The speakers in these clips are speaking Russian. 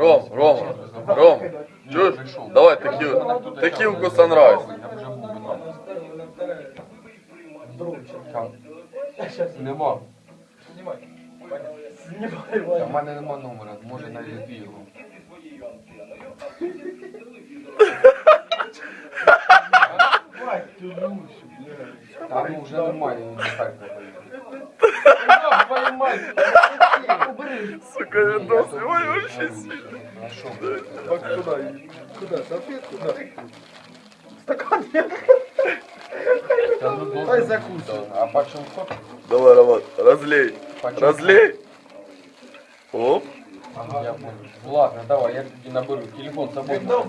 Ром, Рома, Ром, чуєш? Давай текіл, текілку Санрайз. Нема. Знімай. У мене нема номера, може навіть бігу. Там уже ну, немає, не так Сука, відос, ой, вообще сильно. А що? Куда? Куда? Салфетку? Да. Та ну Дай бути. А почем сок? Давай, Роман, разлей, Почем разлей. Оп. Ага, я понял. Ладно, давай, я тебе наберу. Телефон с собой. Давай.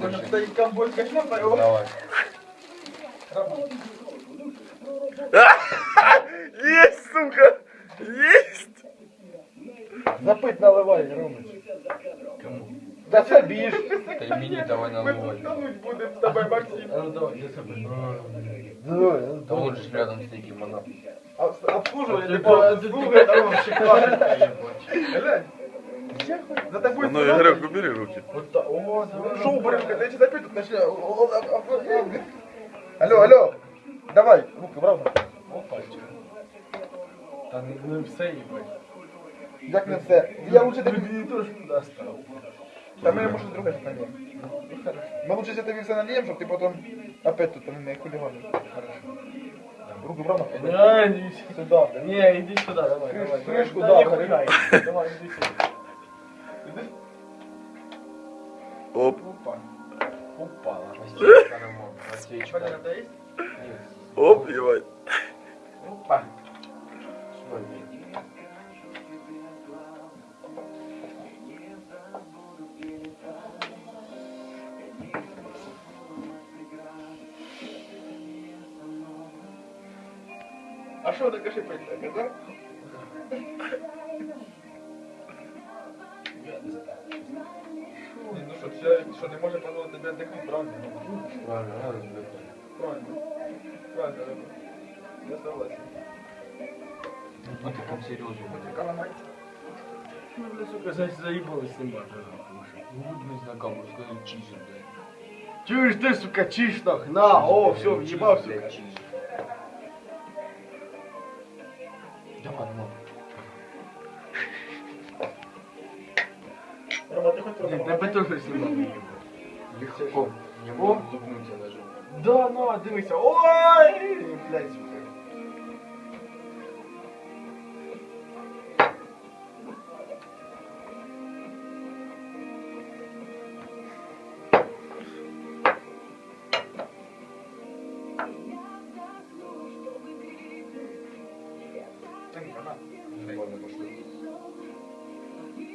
Есть, сука, есть. Запыть наливай, Ромыч. Да собишь. Та й мені давай наливай. будем с тобой, Максим. Давай, я собі. Давай, Та он же рядом с таким, она. Обслуживай, ты обслуживай, а он шикарный. Глянь. За тобой Ну, Игорек, убери руки. Вот так. О, шоу, блин, когда я сейчас опять тут начну. О, о, о, о, о. Алло, алло. Давай, руки, правда? Опа, Та не все їбать. Як не все. Я лучше тобі... Ти теж туди став. Та ми може друге ж нальємо. Ми лучше я тобі все нальємо, щоб ти потім опять тут не хуліганив. Руки, правда? Не, не Сюда. Не, иди сюда, давай, Крыш- давай. крышку, да, да, не говори. пугай. Давай, иди сюда. Оп, Опа. Упала. Насечка, Роман, насечка. Нет. оп, ебать. А що таке шипить таке, да? Ні, ну що, це, що не може дозволити тобі віддихнути, правильно? Правильно, надо сбегать. Правильно. Правильно, Роман. Я согласен. Ну ты как серьезно. Каламай. Ну, бля, сука, за- заебалась снимать. Ну, блин, знакомый, сказал, чизи, блядь. Чуєш ти, сука, чиш нах, на, о, все, в'їбав, сука. ну. Блин, Тебе тоже снимать. Легко. Не. Да, на, дивися. Ой! Блядь, сука. Нормально пошло.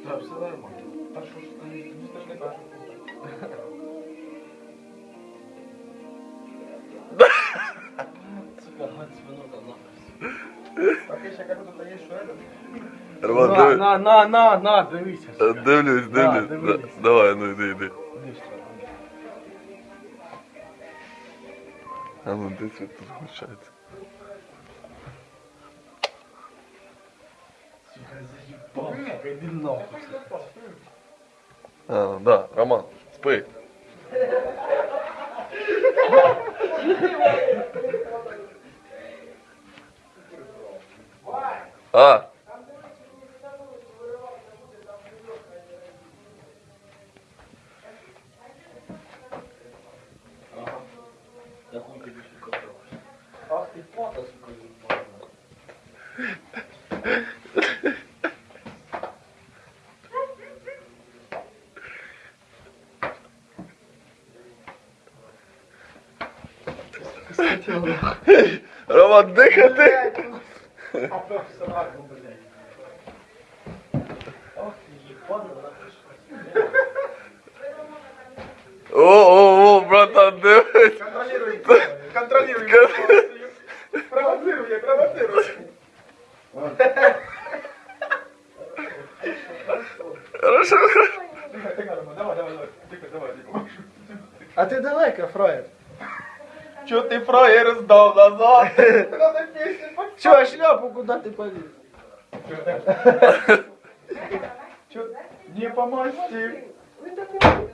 Так, все нормально. Та що ж ти, ти ж не кажеш. Сука, гад свинота нахуй. Так я ще кажу, тут є що это. Роман, На, дивись. на, на, на, на, дивися. Е, Дивлюсь, Да, дивлюсь. дивлюсь. Да, Давай, ну йди, йди. Дивись, А ну де це тут включається? А, да, Роман, спи. А. Ах ты пата, сука, А професіонально, блядь. Ах ты нахуй. О, о, о, братан, дивись. Контролируй, контролируй. Провоцируй, я провоцирую. Хорошо. Рома, давай, давай, давай. Тихо, давай, тихо. А Tio tem proeiros dom da zona. Tio, acho que não, pouco dá tempo ali. Tio, dia pra mais tempo.